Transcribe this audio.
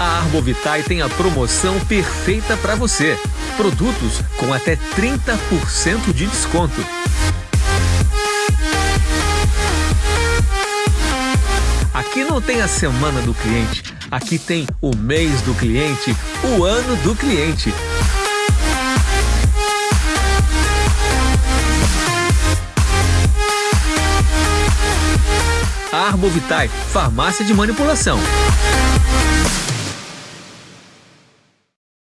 A Arbovitae tem a promoção perfeita para você. Produtos com até 30% de desconto. Aqui não tem a semana do cliente, aqui tem o mês do cliente, o ano do cliente. Arbovitae, farmácia de manipulação.